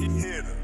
He hit her.